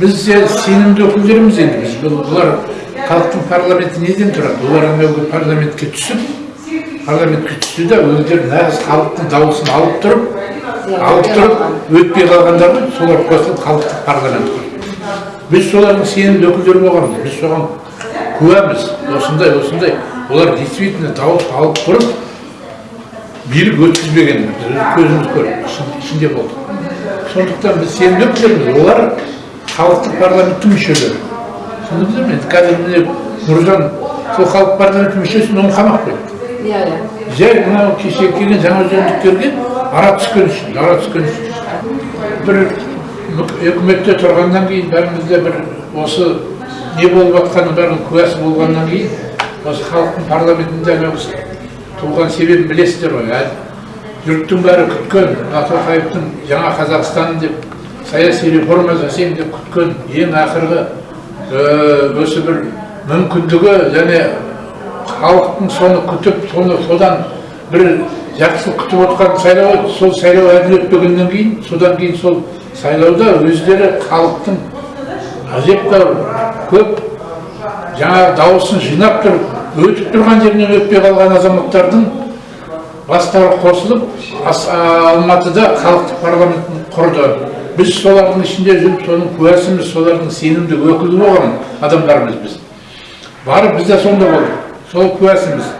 біз се- сенімді өкілдеріміз енді біз бұл- бұлар халықтың парламенті неден тұрады олар әуелгі парламентке түсіп парламентке түсті да өздері нағыз халықтың дауысын алып тұрып алып тұрып өтпей қалғандар ғой солар қосылып халықтық парламент біз солардың сенімді өкілдері болғанбыз біз соған куәміз осындай осындай олар действительно дауыс алып тұрып билік өткізбеген біз өз көзіміз ішін- ішінде болдық сондықтан біз сенімді өкілдерміз олар халықтық парламенттің мүшелері түсіндіңіздер ме енді қазір міне нұржан сол халық парламенті мүшесін оны қамап қойды иә иә. Жай мынау кеше келген жаңа жөндіктерге ара түскен үшін ара түскен үшін. бір үк- үкіметте тұрғаннан кейін бәріміз де бір осы не болып жатқанының бәрінің куәсі болғаннан кейін осы халықтың парламентінде анау туған себебін білесіздер ғой ә- жұрттың бәрі күткен матоқаевтың жаңа қазақстан деп саяси реформа жасаймын деп күткен ең ақырғы э, осы бір мүмкіндігі және халықтың соны күтіп соны содан бір жақсы күтіп отқан сайлау сол сайлау әділ өтпегеннен кейін содан кейін сол сайлауда өздері халықтың әжептәуір көп жаңағы дауысын жинап тұрып өтіп тұрған жерінен өтпей қалған азаматтардың бастары қосылып алматыда халықтық парламентін құрды. Біз солардың ішінде жүріп соның куәсіміз солардың сенімді өкілі болған адамдармыз біз. Барып біз де сонда болдық сол куәсіміз.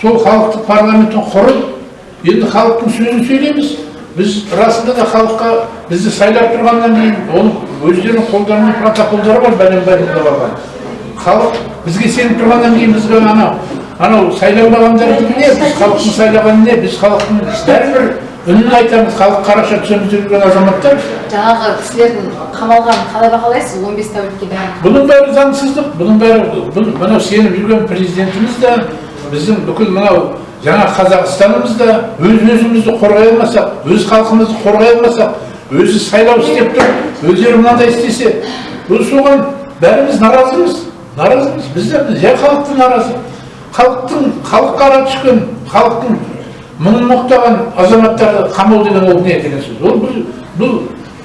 Сол халықтық парламентін құрып енді халықтың сөзін сөйлейміз. Біз расында да халыққа бізді сайлап тұрғаннан кейін оның өздерінің қолдарында протоколдары бар бәлен бәлен барған халық бізге сеніп тұрғаннан кейін бізге анау анау сайланбағандардікі не біз халықтың сайлағаны не біз халықтың бәрібір үнін айтамыз халық қараша түсеміз деп жүрген азаматтар. Жаңағы кісілердің қамалғанын қалай бағалайсыз он бес тәулікке бәрін бұның бәрі заңсыздық бұның бәрі бұл- мынау сеніп жүрген президентіміз де біздің бүкіл мынау жаңа қазақстанымыз да өз өзімізді қорғай алмасақ өз халқымызды қорғай алмасақ өзі сайлау істеп тұрып өздері мынандай істесе бұл соған бәріміз наразымыз наразымыз. Біз де жай халықтың наразы. Халықтың халыққа ара түскен халықтың мұңын мұқтаған азаматтарды қамау деген ол не деген сөз? Ол бұл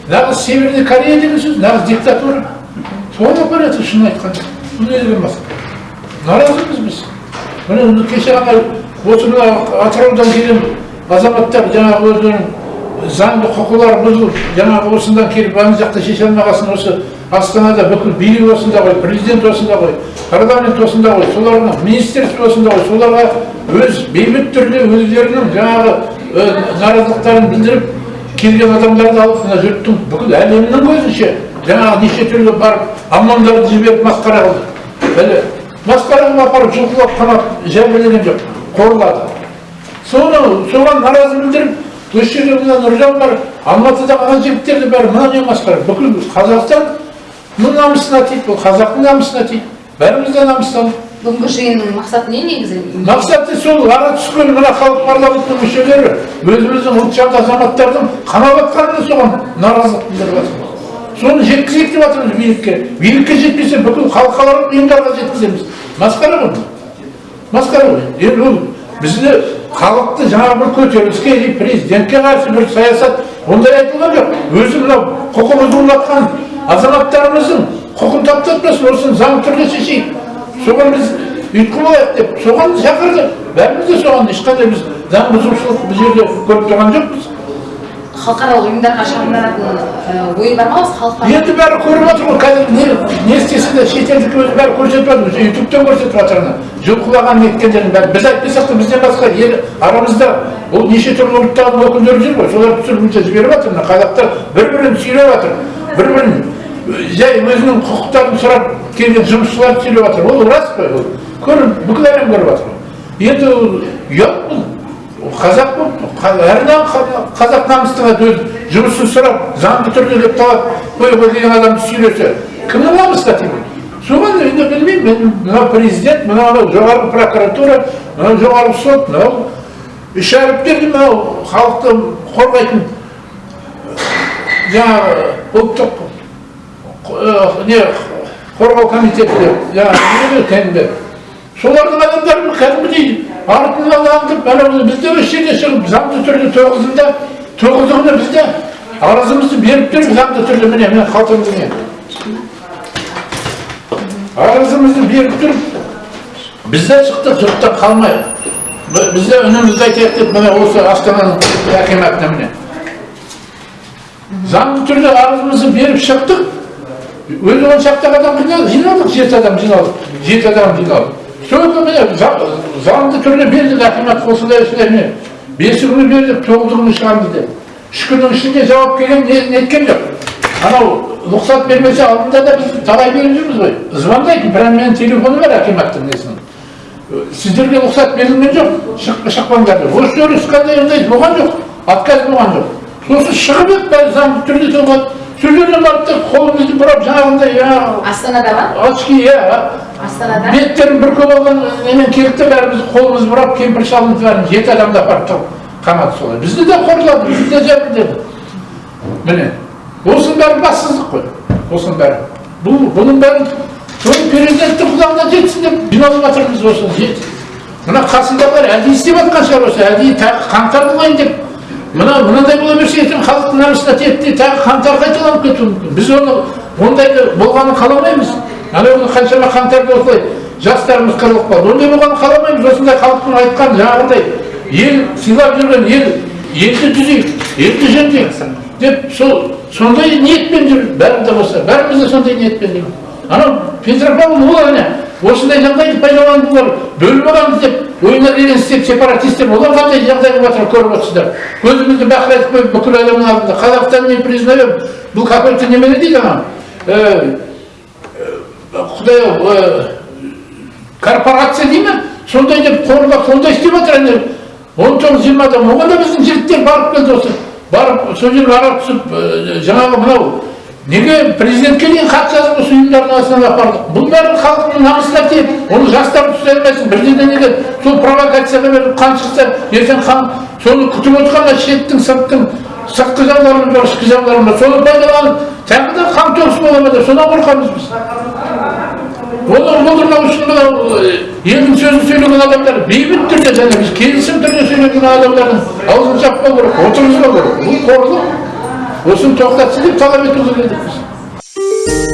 нағыз северный корея деген сөз нағыз диктатура. Соған алып барады шынын айтқанда бұл не деген наразымыз біз. Міне кеше ғана осы мына атыраудан келген азаматтар жаңағы өздерінің заңды құқылары бұзылып жаңағы осыдан келіп ана жақта шеше алмағасын осы астанада бүкіл билік осында ғой президент осында ғой парламент осында ғой солардың министерство осында ғой соларға өз бейбіт түрде өздерінің жаңағы э, наразылықтарын білдіріп келген адамдарды алып мына жұрттың бүкіл әлемнің көзінше жаңағы неше түрлі барып аммандарды жіберіп масқара қылды әлі масқара қылып апарып жұлқылап қамап жәбірлеген жоқ қорлады соны соған наразы білдіріп осы жерде мына нұржан бар алматыдағы ана жігіттерді бәрі мына не масқара бүкіл қазақстанның намысына тиді бұл қазақтың намысына тиді бәріміз де намыстанып бүгінгі жиынның мақсаты не негізі? Мақсаты сол ара түскен мына халық парламентінің мүшелері өзіміздің ұлтжанды азаматтардың қамап жатқанына соған наразылық білдіріп жатыр соны жеткізейік деп жатырмыз билікке. Билікке жетпесе бүкіл халықаралық ұйымдарға жеткіземіз. Масқара ғой масқара ғой. Енді ол бізді халықты жаңа бір көтеріліске президентке қарсы бір саясат ондай айтылған жоқ. Өзі мынау құқы бұзылып жатқан азаматтарымыздың құқын таптатпасын осыны заң түрде шешейік. Соған біз ұйытқы болайық деп соған шақырды бәріміз де соған ешқандай біз заң бұзушылық бұл жерде көріп тұрған жоқпыз халықаралық ұйымдарға шағымданатын ойы бар ма осы енді бәрі көріп отыр ғой қазір не, не істесе де шетелдік өзі бәрі көрсетіп жатыр уже ютубтан көрсетіп жатыр ана жұлқылаған неткендерін бәрі біз айтпасақ та бізден басқа ел арамызда ол неше түрлі ұлттардың өкілдері жүр ғой солар түсіргінше жіберіп жатыр мына қазақтар бір бірін сүйреп жатыр бір бірін жай өзінің құқықтарын сұрап келген жұмысшыларды сүйреп жатыр ол рас қой ол көріп бүкіл әлем көріп жатыр енді ұят бұл қазақ болып әрі қазақ намыстың өз жұмысын сұрап заңды түрде деп талап қоюға деген адамды сүйресе кімнің намысына тиді соған енді білмеймін мен мынау президент мынау жоғарғы прокуратура мынау жоғарғы сот мынау үш әріптерді мынау халықты қорғайтын жаңағы ұлттық не қорғау комитеті жаңағы солардың адамдары кәдімгідей артынан аңдып анау бізде жерде шығып заңды түрде тоғызында тоғыздығына бізде арызымызды беріп тұрып заңды түрде міне міне қалтамда не арызымызды беріп тұрып біз де шықтық жұрттан қалмайық Б- біз де үнімізді айтайық деп міне осы астананың акиматына міне заңды түрде арызымызды беріп шықтық өзі он шақты адам жиналдық жиналдық жеті адам жиналдық жеті адам жиналдық только міне за- заңды түрде бердік акимат осындай осындай міне бесі күні бердік тоғызы күні шығамыз деп үш күннің ішінде жауап келген не неткен жоқ анау рұқсат бермесе алдында да біз талай беріп жүрміз ғой звондайды прям менің телефоны бар акиматтың несінің сіздерге рұқсат берілген жоқ шық, шықпаңдар деп осы жерде ешқандай ондай болған жоқ отказ болған жоқ сосын шығып еді заңды түрде соған сол жерден барып та қолымызды бұрап жаңағындай астанада ма очки иә астанада беттерін бүркеп алған немен келді де бәріміз қолымызды бұрап кемпір шалымыз бәрін жеті адамды апарып тығып қамады солай бізді де қорлады бізді де жәбірледі міне осының бәрі бассыздық қой осының бәрі бұл бұның бәрін сол президенттің құлағына жетсін деп жиналып жатырмыз осы жет мына қасындағылар әдейі істеп жатқан шығар осы әдейі тағы қаңтар болайын деп мына мынандай бола берсе ертең халықтың намысына тиеді тағы қаңтар қайталанып кетуі мүмкін. Біз оны ондайды болғанын қаламаймыз. Анау қаншама қаңтарда осылай жастарымыз қырылып қалды. Ондай болғанын қаламаймыз. Осындай халықтың айтқан жаңағындай ел сыйлап жүрген ел елді түзейік елді жөндейік деп сол сондай ниетпен жүр. Бәрі де болса бәріміз де сондай ниетпен анау петропавл олар не осындай жағдайды пайдаланып олар бөліп аламыз деп келген істеп сепаратистер олар қандай жағдай болып жатыр көріп отырсыздар көзімізді бақырайтып қойып бүкіл әлемнің алдында қазақстан не признаем бұл какой то немене дейді анау? Э, құдай ау корпорация дей ма сондай деп қорлап сондай істеп жатыр ана он тоғыз жиырма адам. Оған да біздің жігіттер барып келді осы. Барып сол жерге ә, жаңағы мынау неге президентке дейін хат жазып осы ұйымдардың арасынан апардық? Бұл бәрі халықтың намысына тиеді. Оны жастар ұстай алмайсың бір жерден неге сол провокацияға беріп қан шықса ертең қан соны күтіп отырған шеттің сырттың сыртқы жауларымыз бар ішкі жауларымыз бар соны пайдаланып тағы да қан төгіс бола ма деп содан қорқамыз біз. Оны болдырмау үшін мынау э, елдің сөзін сөйлеген адамдар бейбіт түрде және біз келісім түрде сөйлеген адамдардың аузын жаппау керек отырғызбау керек. Бұл қорлық. Осыны тоқтатсын деп талап етуге келдік біз